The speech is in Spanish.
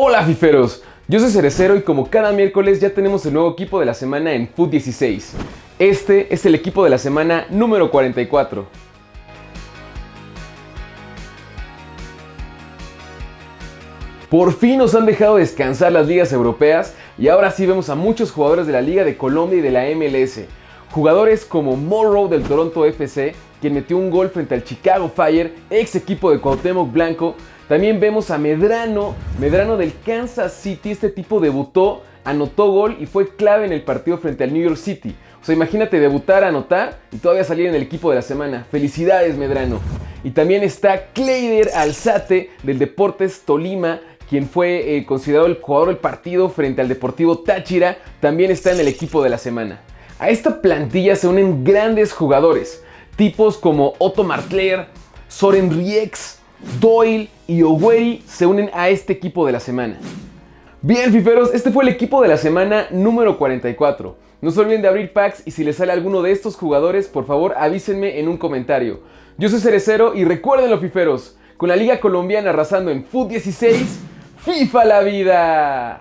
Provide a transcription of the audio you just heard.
Hola fiferos, yo soy Cerecero y como cada miércoles ya tenemos el nuevo equipo de la semana en Foot 16. Este es el equipo de la semana número 44. Por fin nos han dejado descansar las ligas europeas y ahora sí vemos a muchos jugadores de la Liga de Colombia y de la MLS. Jugadores como Morrow del Toronto FC, quien metió un gol frente al Chicago Fire, ex equipo de Cuauhtémoc Blanco. También vemos a Medrano, Medrano del Kansas City. Este tipo debutó, anotó gol y fue clave en el partido frente al New York City. O sea, imagínate debutar, anotar y todavía salir en el equipo de la semana. Felicidades, Medrano. Y también está Kleider Alzate del Deportes Tolima, quien fue eh, considerado el jugador del partido frente al Deportivo Táchira, también está en el equipo de la semana. A esta plantilla se unen grandes jugadores, tipos como Otto Martler, Soren Riex, Doyle y Oweri se unen a este equipo de la semana. Bien, fiferos, este fue el equipo de la semana número 44. No se olviden de abrir packs y si les sale alguno de estos jugadores, por favor avísenme en un comentario. Yo soy Cerecero y recuerden fiferos, con la Liga Colombiana arrasando en Foot 16, FIFA la vida.